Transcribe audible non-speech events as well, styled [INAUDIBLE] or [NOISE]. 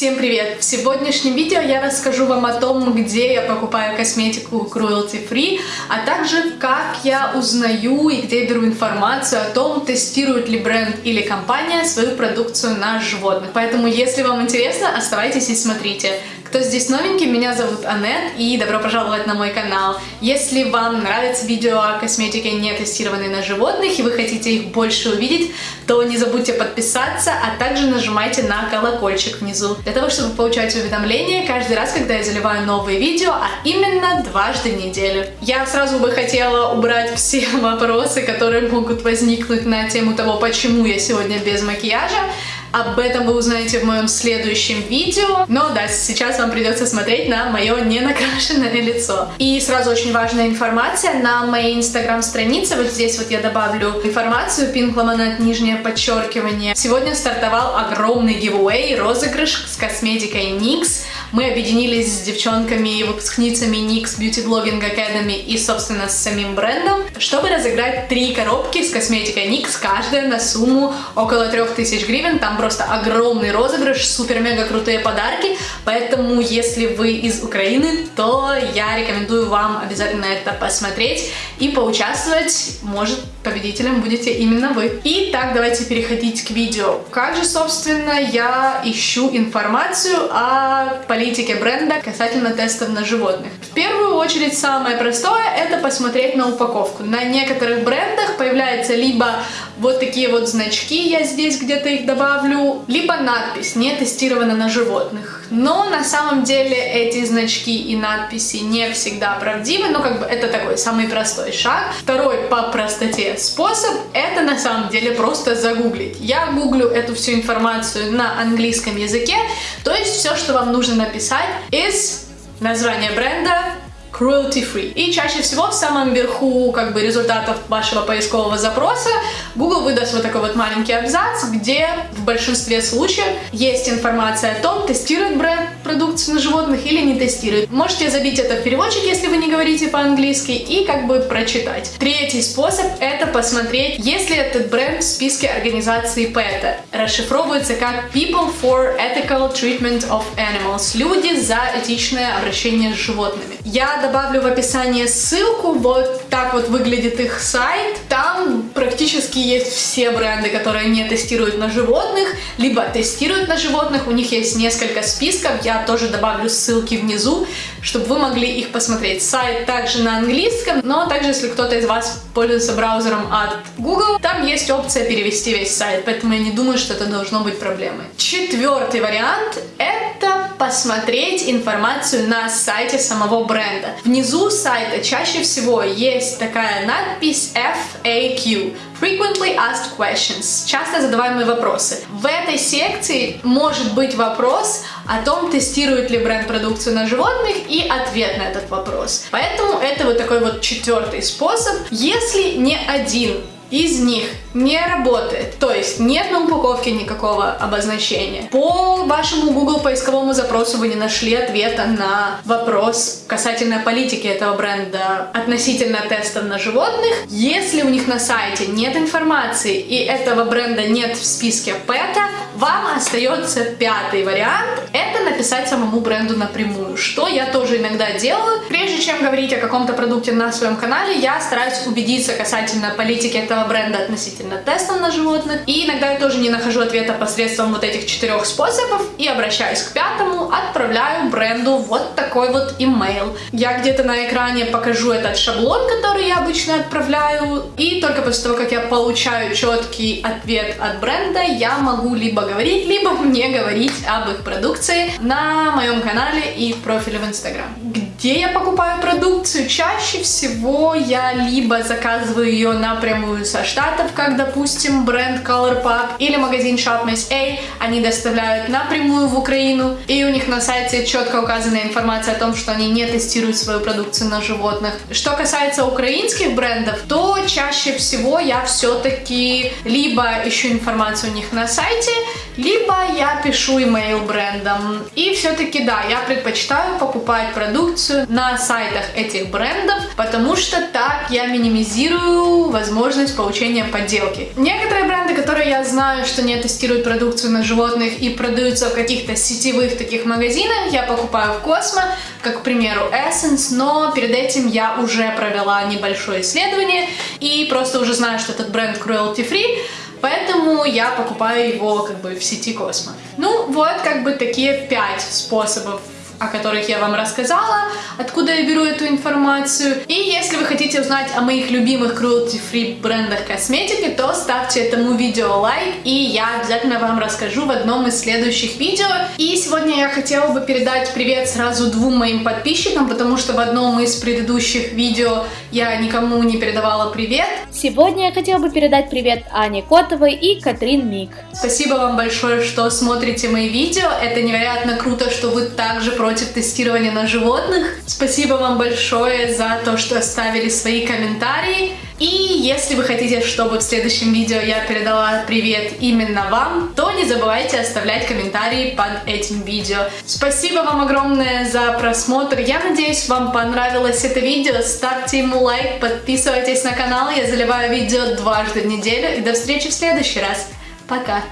Всем привет! В сегодняшнем видео я расскажу вам о том, где я покупаю косметику cruelty free, а также как я узнаю и где беру информацию о том, тестирует ли бренд или компания свою продукцию на животных. Поэтому, если вам интересно, оставайтесь и смотрите. Кто здесь новенький, меня зовут Анет и добро пожаловать на мой канал. Если вам нравится видео о косметике, не тестированной на животных, и вы хотите их больше увидеть, то не забудьте подписаться, а также нажимайте на колокольчик внизу, для того, чтобы получать уведомления каждый раз, когда я заливаю новые видео, а именно дважды в неделю. Я сразу бы хотела убрать все [LAUGHS] вопросы, которые могут возникнуть на тему того, почему я сегодня без макияжа, об этом вы узнаете в моем следующем видео. Но да, сейчас вам придется смотреть на мое ненакрашенное лицо. И сразу очень важная информация на моей инстаграм-странице. Вот здесь вот я добавлю информацию. Pink Lemonade, нижнее подчеркивание. Сегодня стартовал огромный giveaway, розыгрыш с косметикой NYX. Мы объединились с девчонками, выпускницами NYX Beauty Blogging Academy и, собственно, с самим брендом, чтобы разыграть три коробки с косметикой NYX, каждая на сумму около 3000 гривен. Там просто огромный розыгрыш, супер-мега крутые подарки, поэтому если вы из Украины, то я рекомендую вам обязательно это посмотреть и поучаствовать. Может, победителем будете именно вы. Итак, давайте переходить к видео. Как же, собственно, я ищу информацию о политике бренда касательно тестов на животных? В первую очередь, самое простое — это посмотреть на упаковку. На некоторых брендах появляется либо вот такие вот значки, я здесь где-то их добавлю, либо надпись «Не тестировано на животных». Но на самом деле эти значки и надписи не всегда правдивы, но как бы это такой самый простой шаг. Второй по простоте способ — это на самом деле просто загуглить. Я гуглю эту всю информацию на английском языке, то есть все, что вам нужно написать, из название бренда, cruelty free. И чаще всего в самом верху как бы результатов вашего поискового запроса Google выдаст вот такой вот маленький абзац, где в большинстве случаев есть информация о том, тестирует бренд продукцию на животных или не тестирует. Можете забить это в переводчик, если вы не говорите по-английски, и как бы прочитать. Третий способ это посмотреть, если этот бренд в списке организации PETA. Расшифровывается как People for Ethical Treatment of Animals. Люди за этичное обращение с животными. Я добавлю в описании ссылку, вот так вот выглядит их сайт. Там практически есть все бренды, которые не тестируют на животных, либо тестируют на животных. У них есть несколько списков, я тоже добавлю ссылки внизу, чтобы вы могли их посмотреть. Сайт также на английском, но также если кто-то из вас пользуется браузером от Google, там есть опция перевести весь сайт, поэтому я не думаю, что это должно быть проблемой. Четвертый вариант — это посмотреть информацию на сайте самого бренда. Внизу сайта чаще всего есть такая надпись FAQ Frequently Asked Questions, часто задаваемые вопросы. В этой секции может быть вопрос о том, тестирует ли бренд продукцию на животных и ответ на этот вопрос. Поэтому это вот такой вот четвертый способ. Если не один из них не работает, то есть нет на упаковке никакого обозначения. По вашему Google поисковому запросу вы не нашли ответа на вопрос касательно политики этого бренда относительно тестов на животных. Если у них на сайте нет информации и этого бренда нет в списке PETA, вам остается пятый вариант — это написать самому бренду напрямую, что я тоже иногда делаю. Прежде чем говорить о каком-то продукте на своем канале, я стараюсь убедиться касательно политики этого бренда относительно тестов на животных. И иногда я тоже не нахожу ответа посредством вот этих четырех способов и обращаюсь к пятому, отправляю бренду вот такой вот имейл. Я где-то на экране покажу этот шаблон, который я обычно отправляю, и только после того, как я получаю четкий ответ от бренда, я могу либо говорить, либо мне говорить об их продукции на моем канале и профиле в Инстаграм. Где я покупаю продукцию? Чаще всего я либо заказываю ее напрямую со штатов, как, допустим, бренд Colourpop или магазин Shop A. Они доставляют напрямую в Украину, и у них на сайте четко указана информация о том, что они не тестируют свою продукцию на животных. Что касается украинских брендов, то чаще всего я все-таки либо ищу информацию у них на сайте, либо я пишу имейл брендам. И все-таки, да, я предпочитаю покупать продукцию на сайтах этих брендов, потому что так я минимизирую возможность получения подделки. Некоторые бренды, которые я знаю, что не тестируют продукцию на животных и продаются в каких-то сетевых таких магазинах, я покупаю в Космо, как, к примеру, Essence, но перед этим я уже провела небольшое исследование и просто уже знаю, что этот бренд cruelty free, Поэтому я покупаю его как бы в сети Космо. Ну вот как бы такие пять способов о которых я вам рассказала, откуда я беру эту информацию. И если вы хотите узнать о моих любимых cruelty-free брендах косметики, то ставьте этому видео лайк, и я обязательно вам расскажу в одном из следующих видео. И сегодня я хотела бы передать привет сразу двум моим подписчикам, потому что в одном из предыдущих видео я никому не передавала привет. Сегодня я хотела бы передать привет Ане Котовой и Катрин Мик. Спасибо вам большое, что смотрите мои видео. Это невероятно круто, что вы также против против тестирования на животных. Спасибо вам большое за то, что оставили свои комментарии. И если вы хотите, чтобы в следующем видео я передала привет именно вам, то не забывайте оставлять комментарии под этим видео. Спасибо вам огромное за просмотр. Я надеюсь, вам понравилось это видео. Ставьте ему лайк, подписывайтесь на канал. Я заливаю видео дважды в неделю. И до встречи в следующий раз. Пока!